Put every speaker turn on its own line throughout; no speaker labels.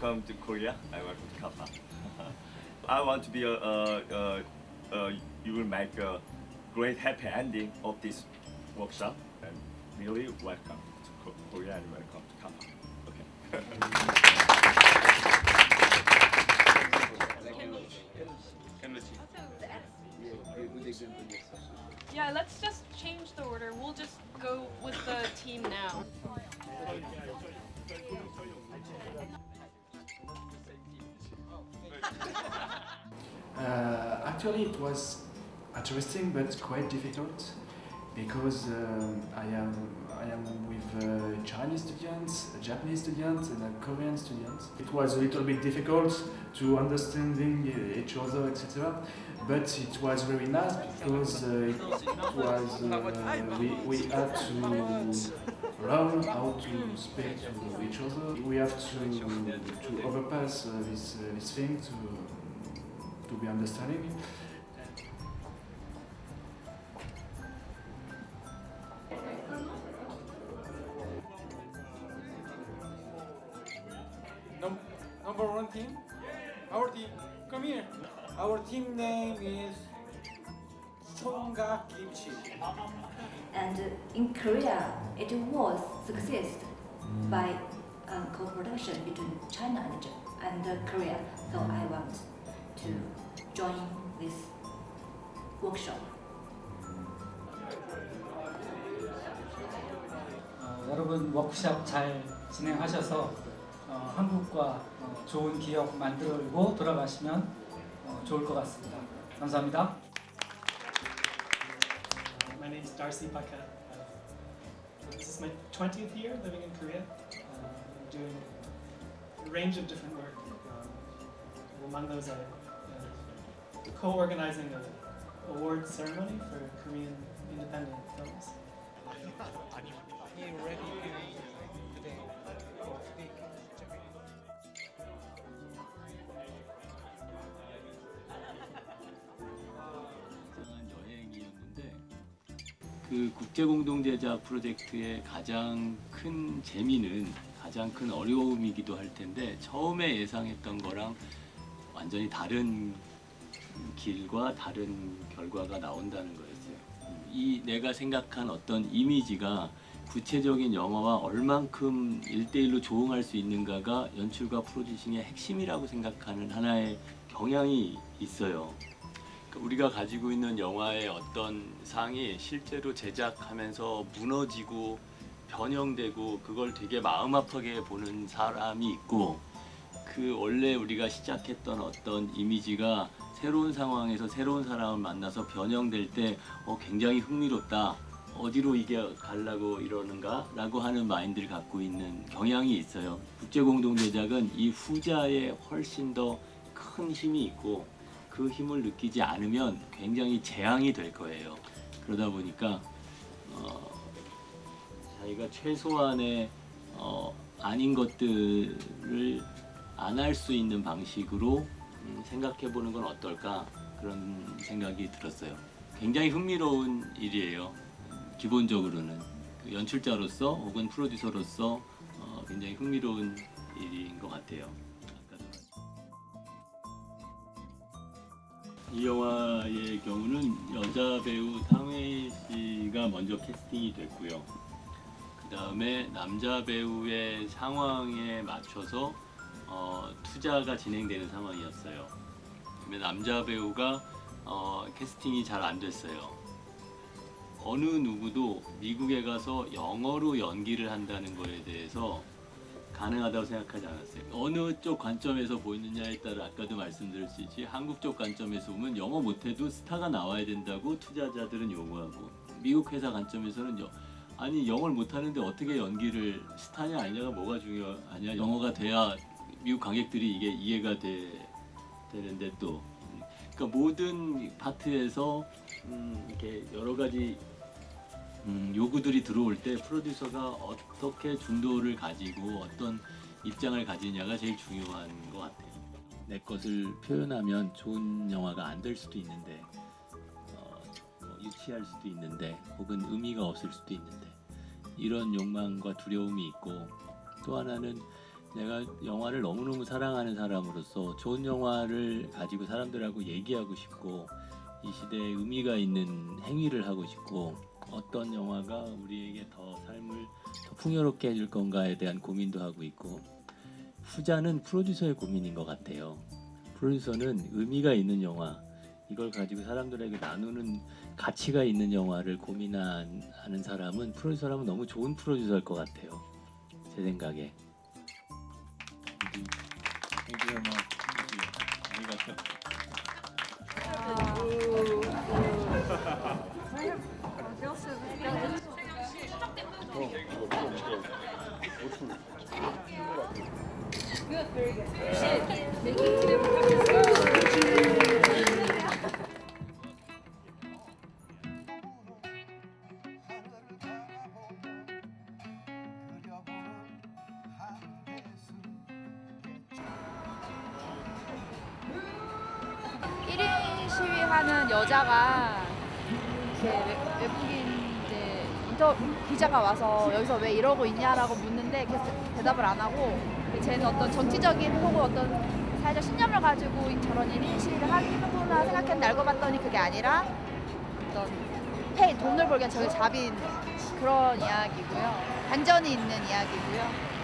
welcome to Korea. I welcome to Kappa. I want to be a, uh, uh, uh, you will make a great happy ending of this workshop. And really welcome to Korea and welcome to Kappa. Okay.
was interesting but quite difficult because um, I am I am with uh, Chinese students, Japanese students, and Korean students. It was a little bit difficult to understanding uh, each other, etc. But it was very nice because uh, it was uh, we, we had to learn how to speak to each other. We have to to overpass uh, this uh, this thing to to be understanding.
Team, our team, come here. Our team name is Songa Kimchi.
And in Korea, it was success by um, co-production between China and, and uh, Korea. So I want to join this workshop.
어, 여러분 워크샵 잘 진행하셔서 어, 한국과 어, 좋은 기억 만들고 돌아가시면 어, 좋을 것 같습니다. 감사합니다.
Uh, my name is Darcy Baka. Uh, this is my 20th year living in Korea. Uh, I'm doing a range of different work. Um, among those, I uh, co-organizing an award ceremony for Korean independent films.
그 국제공동제작 프로젝트의 가장 큰 재미는 가장 큰 어려움이기도 할 텐데 처음에 예상했던 거랑 완전히 다른 길과 다른 결과가 나온다는 거였어요. 이 내가 생각한 어떤 이미지가 구체적인 영화와 얼만큼 일대일로 조응할 수 있는가가 연출과 프로듀싱의 핵심이라고 생각하는 하나의 경향이 있어요. 우리가 가지고 있는 영화의 어떤 상이 실제로 제작하면서 무너지고 변형되고 그걸 되게 마음 아프게 보는 사람이 있고 그 원래 우리가 시작했던 어떤 이미지가 새로운 상황에서 새로운 사람을 만나서 변형될 때 어, 굉장히 흥미롭다. 어디로 이게 가려고 이러는가? 라고 하는 마인드를 갖고 있는 경향이 있어요. 국제공동제작은 이 후자에 훨씬 더 큰 힘이 있고 그 힘을 느끼지 않으면 굉장히 재앙이 될 거예요. 그러다 보니까 어, 자기가 최소한의 어, 아닌 것들을 안 할 수 있는 방식으로 음, 생각해 보는 건 어떨까 그런 생각이 들었어요. 굉장히 흥미로운 일이에요. 기본적으로는 그 연출자로서 혹은 프로듀서로서 어, 굉장히 흥미로운 일인 것 같아요. 이 영화의 경우는 여자 배우 탕웨이 씨가 먼저 캐스팅이 됐고요. 그 다음에 남자 배우의 상황에 맞춰서 어, 투자가 진행되는 상황이었어요. 그다음에 남자 배우가 어, 캐스팅이 잘 안 됐어요. 어느 누구도 미국에 가서 영어로 연기를 한다는 거에 대해서 가능하다고 생각하지 않았어요. 어느 쪽 관점에서 보이느냐에 따라 아까도 말씀드렸듯이 한국 쪽 관점에서 보면 영어 못해도 스타가 나와야 된다고 투자자들은 요구하고 미국 회사 관점에서는 여- 아니 영어를 못하는데 어떻게 연기를 스타냐 아니냐가 뭐가 중요하냐 영어가 돼야 미국 관객들이 이게 이해가 돼, 되는데 또 그러니까 모든 파트에서 음, 이렇게 여러 가지 음, 요구들이 들어올 때 프로듀서가 어떻게 중도를 가지고 어떤 입장을 가지냐가 제일 중요한 것 같아요. 내 것을 표현하면 좋은 영화가 안 될 수도 있는데 어, 뭐 유치할 수도 있는데 혹은 의미가 없을 수도 있는데 이런 욕망과 두려움이 있고 또 하나는 내가 영화를 너무너무 사랑하는 사람으로서 좋은 영화를 가지고 사람들하고 얘기하고 싶고 이 시대에 의미가 있는 행위를 하고 싶고 어떤 영화가 우리에게 더 삶을 더 풍요롭게 해줄 건가에 대한 고민도 하고 있고 후자는 프로듀서의 고민인 것 같아요. 프로듀서는 의미가 있는 영화 이걸 가지고 사람들에게 나누는 가치가 있는 영화를 고민하는 사람은 프로듀서라면 너무 좋은 프로듀서일 것 같아요. 제 생각에. Thank you. Thank you.
하는 여자가 이렇게 외, 외국인 이제 인터 기자가 와서 여기서 왜 이러고 있냐라고 묻는데 계속 대답을 안 하고 쟤는 어떤 정치적인 혹은 어떤 사회적 신념을 가지고 저런 일인 시위를 하는구나 생각했는데 알고 봤더니 그게 아니라 어떤 페이 돈을 벌기 위한 저기 잡인 그런 이야기고요. 반전이 있는 이야기고요.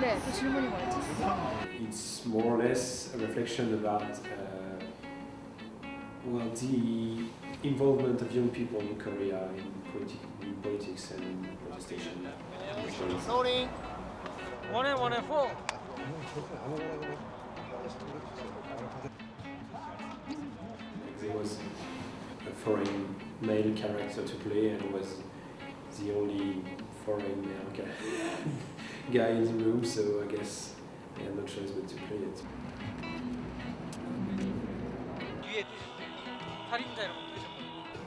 네, 그 질문이 뭐였지?
It's more or less a reflection about uh, well the involvement of young people in Korea in, politi- in politics and protestation.
Sorry. One and one and four.
There was a foreign male character to play and was the only foreign male uh, guy, guy in the room, so I guess I had no choice but to play it.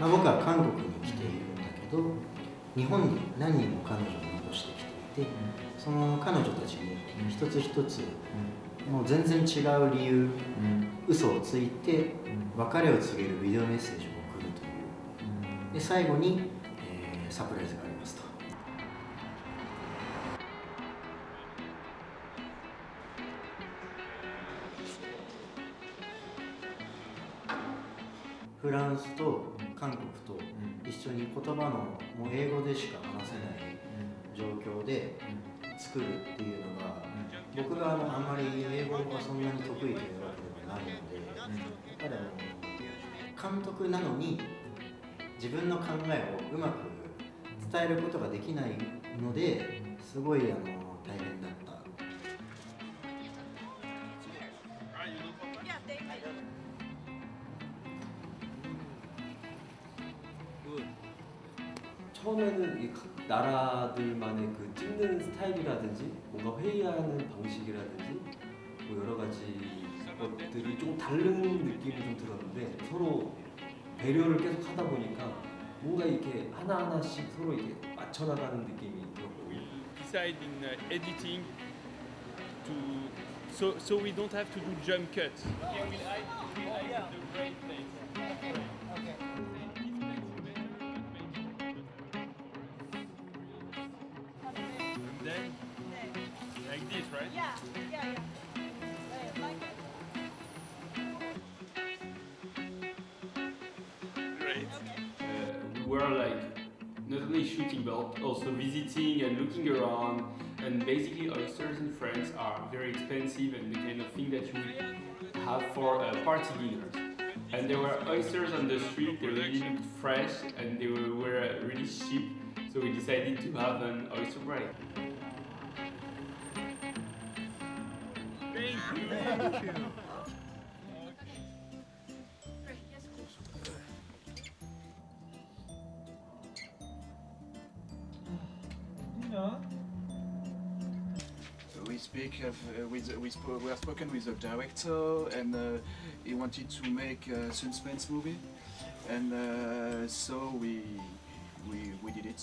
まあ、僕は韓国に来ているんだけど日本に何人も彼女を残してきていて、その彼女たちに一つ一つ、もう全然違う理由、嘘をついて別れを告げるビデオメッセージを送るという。で最後に、えーサプライズがありますと。フランスと韓国と一緒に言葉のもう英語でしか話せない状況で作るっていうのが僕があのあんまり英語がそんなに得意というわけではないのでやっぱりあの監督なのに自分の考えをうまく伝えることができないのですごいあの
처음에는 이 각 나라들만의 그 찍는 스타일이라든지 뭔가 회의하는 방식이라든지 뭐 여러 가지 것들이 좀 다른 느낌이 좀 들었는데 서로 배려를 계속 하다 보니까 뭔가 이렇게 하나하나씩 서로 이렇게 맞춰 나가는 느낌이 들었거든요.
decide in uh, editing to so so we don't have to do jump cuts. Great.
Uh, we were like not only shooting but also visiting and looking around and basically oysters in France are very expensive and the kind of thing that you have for uh, party dinners. And there were oysters on the street, they really looked fresh and they were, were really cheap, so we decided to have an oyster break.
Thank you. Thank you.
speak of, uh, with we, spo- we have spoken with the director and uh, he wanted to make a suspense movie and uh, so we we we did it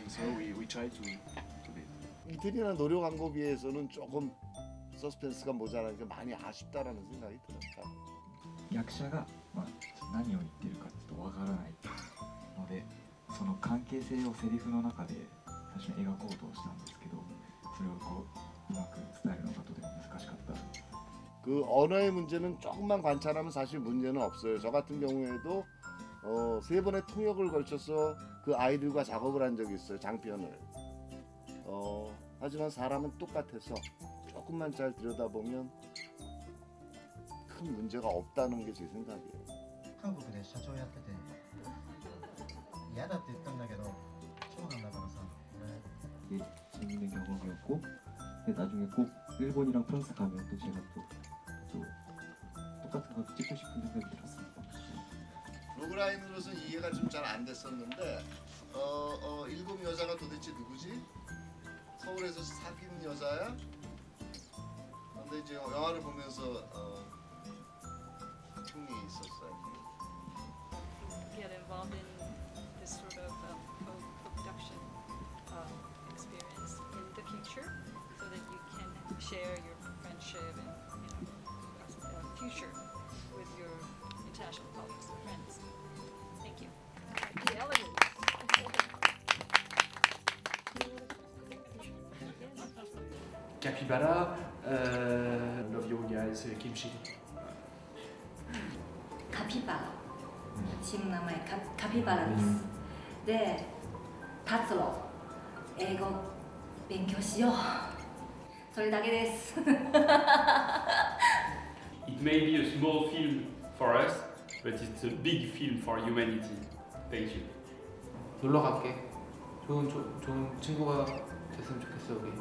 and so we, we tried to, to do it.
이태리나 노력한 거 비해서는 조금 서스펜스가 모자라니까 많이 아쉽다라는 생각이 들었다.
役者が、まあ、何を言ってるかちょっとわからないのでその関係性をセリフの中で最初に描こうとしたんですけどそれをこう うまく伝えるのがとても難しかったです
그 언어의 문제는 조금만 관찰하면 사실 문제는 없어요. 저 같은 경우에도 어, 세 번의 통역을 걸쳐서 그 아이들과 작업을 한 적이 있어요. 장편을. 어, 하지만 사람은 똑같아서 조금만 잘 들여다보면 큰 문제가 없다는 게 제 생각이에요.
韓国で社長やってて嫌だって言ったんだけど長男だからさ俺
이게 재밌는 경험이었고 근데 나중에 꼭 일본이랑 프랑스 가면 또 제가 또, 또 똑같은 거 찍고 싶은 생각이 들었습니다
로그라인으로서 이해가 좀 잘 안 됐었는데 어, 어, 일곱 여자가 도대체 누구지? 서울에서 사귄 여자야? 근데 이제 영화를 보면서
Capybara, uh, love you guys, uh, kimchi.
카피바라. 지금名前 카, 카피바라 です. 네,達郎. 일본 勉強しよう.それだけです.
It may be a small film for us, but it's a big film for humanity. Thank you.
놀러 갈게. 좋은 조, 좋은 친구가 됐으면 좋겠어 우리.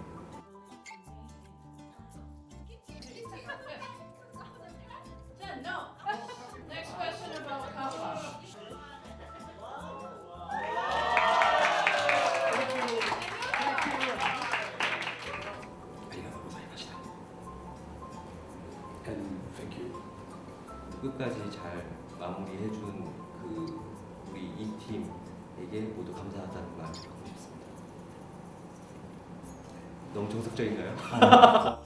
팀에게 모두 감사하다는 말 하고 싶습니다. 너무 정석적인가요?